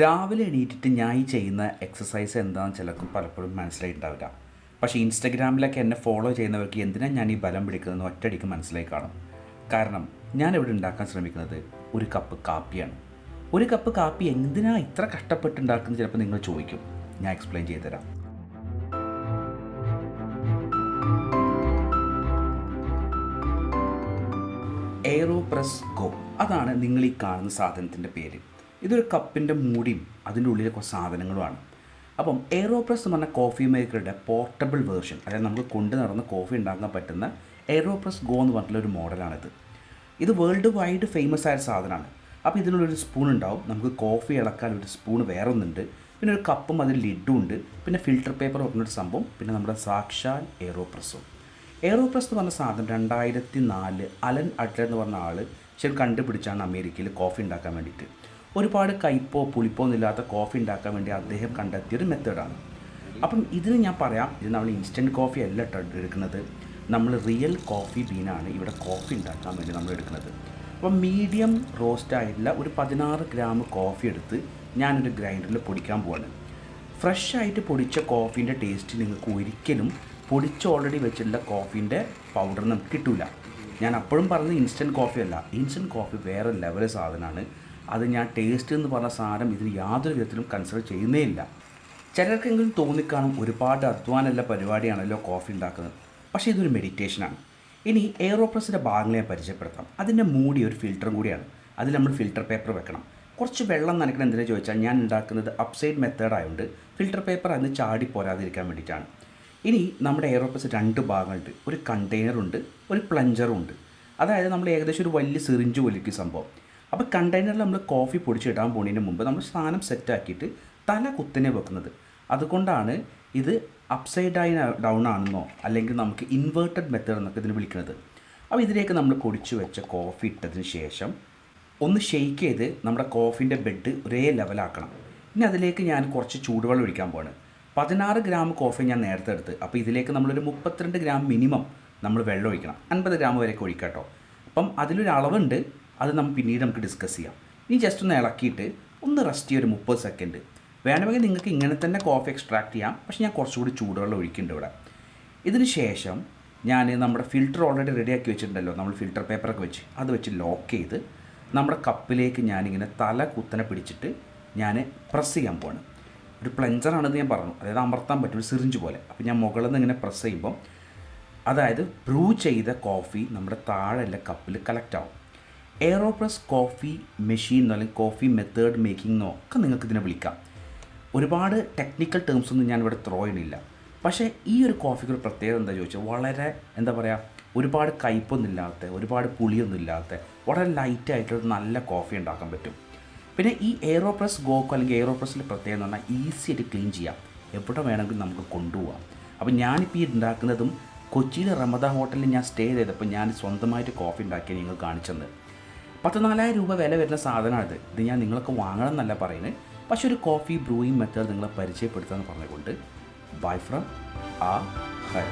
രാവിലെ എണീറ്റിട്ട് ഞാൻ ഈ ചെയ്യുന്ന എക്സസൈസ് എന്താണെന്ന് ചിലർക്കും പലപ്പോഴും മനസ്സിലായിട്ടുണ്ടാവില്ല. പക്ഷേ ഇൻസ്റ്റഗ്രാമിലൊക്കെ എന്നെ ഫോളോ ചെയ്യുന്നവർക്ക് എന്തിനാണ് ഞാൻ ഈ ബലം പിടിക്കുന്നതെന്ന് ഒറ്റയടിക്ക് മനസ്സിലായി കാണും. കാരണം ഞാൻ ഇവിടെ ഉണ്ടാക്കാൻ ശ്രമിക്കുന്നത് ഒരു കപ്പ് കാപ്പിയാണ്. ഒരു കപ്പ് കാപ്പി എന്തിനാണ് ഇത്ര കഷ്ടപ്പെട്ടുണ്ടാക്കുന്നത് ചിലപ്പോൾ നിങ്ങൾ ചോദിക്കും. ഞാൻ എക്സ്പ്ലെയിൻ ചെയ്തു തരാം. എയറോ പ്രസ് ഗോ അതാണ് നിങ്ങൾ ഈ കാണുന്ന സാധനത്തിന്റെ പേര്. ഇതൊരു കപ്പിന്റെ മൂടിയും അതിന്റെ ഉള്ളിലെ കുറച്ച് സാധനങ്ങളുമാണ്. അപ്പം എയ്റോപ്രസ് എന്ന് പറഞ്ഞ കോഫി മേക്കറുടെ പോർട്ടബിൾ വേർഷൻ അതായത് നമുക്ക് കൊണ്ടു നടന്ന് കോഫി ഉണ്ടാക്കാൻ പറ്റുന്ന എയ്റോപ്രസ് ഗോ എന്ന് പറഞ്ഞിട്ടുള്ള ഒരു മോഡലാണിത് ഇത് വേൾഡ് വൈഡ് ഫേമസ് ആയ സാധനമാണ്. അപ്പോൾ ഇതിനുള്ളൊരു സ്പൂൺ ഉണ്ടാവും. നമുക്ക് കോഫി ഇളക്കാൻ ഒരു സ്പൂൺ വേറെ ഒന്നുണ്ട് പിന്നെ ഒരു കപ്പും അതിൽ ലിഡും ഉണ്ട്. പിന്നെ ഫിൽറ്റർ പേപ്പർ വെക്കുന്നൊരു സംഭവം. പിന്നെ നമ്മുടെ സാക്ഷാൽ എയ്റോപ്രസ്സും എയ്റോപ്രസ് എയറോപ്രസ് എന്ന് പറഞ്ഞ സാധനം രണ്ടായിരത്തി നാല് അലൻ അഡ്ലർ എന്ന് പറഞ്ഞ ആൾ ശരി കണ്ടുപിടിച്ചാണ് അമേരിക്കയിൽ കോഫി ഉണ്ടാക്കാൻ വേണ്ടിയിട്ട്. ഒരുപാട് കയ്പോ പുളിപ്പോ ഒന്നുമില്ലാത്ത കോഫി ഉണ്ടാക്കാൻ വേണ്ടി അദ്ദേഹം കണ്ടെത്തിയ ഒരു മെത്തേഡാണ് അപ്പം ഇതിന് ഞാൻ പറയാം ഇത് നമ്മൾ ഇൻസ്റ്റന്റ് കോഫി അല്ല എടുക്കുന്നത്. നമ്മൾ റിയൽ കോഫി ബീനാണ് ഇവിടെ കോഫി ഉണ്ടാക്കാൻ വേണ്ടി നമ്മൾ എടുക്കുന്നത്. അപ്പം മീഡിയം റോസ്റ്റായിട്ടുള്ള ഒരു പതിനാറ് ഗ്രാം കോഫി എടുത്ത് ഞാനൊരു ഗ്രൈൻഡറിൽ പൊടിക്കാൻ പോവാണ്. ഫ്രഷ് ആയിട്ട് പൊടിച്ച കോഫീന്റെ ടേസ്റ്റ് നിങ്ങൾക്ക് ഒരിക്കലും പൊടിച്ച് ഓൾറെഡി വെച്ചിട്ടുള്ള കോഫീന്റെ പൗഡർ നമുക്ക് കിട്ടില്ല ഞാൻ അപ്പോഴും പറഞ്ഞത് ഇൻസ്റ്റന്റ് കോഫി അല്ല. ഇൻസ്റ്റന്റ് കോഫി വേറെ ലെവൽ സാധനമാണ്. അത് ഞാൻ ടേസ്റ്റ് എന്ന് പറഞ്ഞ സാധനം ഇതിന് യാതൊരു വിധത്തിലും കൺസിഡർ ചെയ്യുന്നേ ഇല്ല. ചിലർക്കെങ്കിലും തോന്നിക്കാണും ഒരുപാട് അധ്വാനമുള്ള പരിപാടിയാണല്ലോ കോഫി ഉണ്ടാക്കുന്നത്. പക്ഷേ ഇതൊരു മെഡിറ്റേഷനാണ് ഇനി എയറോപ്രസിന്റെ ഭാഗങ്ങളെ പരിചയപ്പെടുത്താം. അതിന്റെ മൂടി ഒരു ഫിൽറ്ററും കൂടിയാണ്. അതിൽ നമ്മൾ ഫിൽറ്റർ പേപ്പർ വെക്കണം. കുറച്ച് വെള്ളം നനയ്ക്കണം എന്തിനാ ചോദിച്ചാൽ ഞാൻ ഉണ്ടാക്കുന്നത് അപ്സൈഡ് മെത്തേഡ് ആയതുകൊണ്ട് ഫിൽറ്റർ പേപ്പർ അതിന് ചാടി പോരാതിരിക്കാൻ വേണ്ടിയിട്ടാണ്. ഇനി നമ്മുടെ എയറോപ്രസ് രണ്ട് ഭാഗങ്ങളുണ്ട്. ഒരു കണ്ടെയ്നറുണ്ട് ഒരു പ്ലഞ്ചറും ഉണ്ട്. അതായത് നമ്മൾ ഏകദേശം ഒരു വലിയ സിറിഞ്ച് വലിക്കും സംഭവം. അപ്പോൾ കണ്ടെയ്നറിൽ നമ്മൾ കോഫി പൊടിച്ചിടാൻ പോകുന്നതിന് മുമ്പ് നമ്മൾ സാധനം സെറ്റാക്കിയിട്ട് തല കുത്തനെ വെക്കുന്നത്. അതുകൊണ്ടാണ് ഇത് അപ്സൈഡ് ആയി ഡൗൺ ആണെന്നോ അല്ലെങ്കിൽ നമുക്ക് ഇൻവേർട്ടഡ് മെത്തേഡ് എന്നൊക്കെ ഇതിന് വിളിക്കുന്നത്. അപ്പോൾ ഇതിലേക്ക് നമ്മൾ പൊടിച്ചു വെച്ച കോഫി ഇട്ടതിന് ശേഷം ഒന്ന് ഷെയ്ക്ക് ചെയ്ത് നമ്മുടെ കോഫിന്റെ ബെഡ് ഒരേ ലെവലാക്കണം ഇനി അതിലേക്ക് ഞാൻ കുറച്ച് ചൂടുവെള്ളം ഒഴിക്കാൻ പോവാണ്. പതിനാറ് ഗ്രാം കോഫി ഞാൻ നേരത്തെ എടുത്ത്. അപ്പോൾ ഇതിലേക്ക് നമ്മളൊരു മുപ്പത്തിരണ്ട് ഗ്രാം മിനിമം നമ്മൾ വെള്ളം ഒഴിക്കണം. അൻപത് ഗ്രാം വരെയൊക്കെ ഒഴിക്കാം കേട്ടോ അപ്പം അതിലൊരു അളവുണ്ട്. അത് നമുക്ക് പിന്നീട് നമുക്ക് ഡിസ്കസ് ചെയ്യാം. ഇനി ജസ്റ്റ് ഒന്ന് ഇളക്കിയിട്ട് ഒന്ന് റെസ്റ്റ് ചെയ്യുക ഒരു മുപ്പത് സെക്കൻഡ് വേണമെങ്കിൽ നിങ്ങൾക്ക് ഇങ്ങനെ തന്നെ കോഫി എക്സ്ട്രാക്ട് ചെയ്യാം. പക്ഷേ ഞാൻ കുറച്ചുകൂടി ചൂടുവെള്ളം ഒഴിക്കുന്നുണ്ട് ഇവിടെ. ഇതിന് ശേഷം ഞാൻ നമ്മുടെ ഫിൽറ്റർ ഓൾറെഡി റെഡിയാക്കി വെച്ചിട്ടുണ്ടല്ലോ. നമ്മൾ ഫിൽറ്റർ പേപ്പറൊക്കെ വെച്ച് അത് വെച്ച് ലോക്ക് ചെയ്ത് നമ്മുടെ കപ്പിലേക്ക് ഞാനിങ്ങനെ തല കുത്തനെ പിടിച്ചിട്ട് ഞാൻ പ്രസ് ചെയ്യാൻ പോവാണ്. ഒരു പ്ലഞ്ചറാണെന്ന് ഞാൻ പറഞ്ഞു. അതായത് അമർത്താൻ പറ്റും ഒരു സിറിഞ്ച് പോലെ. അപ്പോൾ ഞാൻ മുകളിൽ നിന്ന് ഇങ്ങനെ പ്രസ് ചെയ്യുമ്പം അതായത് ബ്രൂ ചെയ്ത കോഫി നമ്മുടെ താഴെയുള്ള കപ്പിൽ കളക്റ്റ് ആവും. എയറോപ്രസ് കോഫി മെഷീൻ അല്ലെങ്കിൽ കോഫി മെത്തേഡ് മേക്കിംഗ് എന്നോ ഒക്കെ നിങ്ങൾക്ക് ഇതിനെ വിളിക്കാം. ഒരുപാട് ടെക്നിക്കൽ ടേംസ് ഒന്നും ഞാൻ ഇവിടെ ത്രോ ചെയ്യണില്ല. പക്ഷേ ഈ ഒരു കോഫിക്ക് ഒരു പ്രത്യേകത എന്താ ചോദിച്ചാൽ വളരെ എന്താ പറയുക ഒരുപാട് കയ്പൊന്നും ഇല്ലാത്ത ഒരുപാട് പുളിയൊന്നും ഇല്ലാത്ത വളരെ ലൈറ്റ് ആയിട്ടൊരു നല്ല കോഫി ഉണ്ടാക്കാൻ പറ്റും. പിന്നെ ഈ എയറോപ്രസ് ഗോക്കോ അല്ലെങ്കിൽ എയറോപ്രസിന്റെ പ്രത്യേകത എന്ന് പറഞ്ഞാൽ ഈസി ആയിട്ട് ക്ലീൻ ചെയ്യാം. എവിടെ വേണമെങ്കിലും നമുക്ക് കൊണ്ടുപോകാം അപ്പോൾ ഞാനിപ്പോൾ ഈ ഉണ്ടാക്കുന്നതും കൊച്ചിയിലെ റമദ ഹോട്ടലിൽ ഞാൻ സ്റ്റേ ചെയ്തപ്പോൾ ഞാൻ സ്വന്തമായിട്ട് കോഫി ഉണ്ടാക്കി നിങ്ങൾ കാണിച്ചത് പത്ത് നാലായിരം രൂപ വില വരുന്ന സാധനമാണ് ഇത് ഞാൻ നിങ്ങൾക്ക് വാങ്ങണം എന്നല്ല പറയുന്നത്. പക്ഷെ ഒരു കോഫി ബ്രൂയിങ് മെത്തേഡ് നിങ്ങളെ പരിചയപ്പെടുത്താമെന്ന് പറഞ്ഞുകൊണ്ട് ബൈ ഫ്രം ആ ഹൈ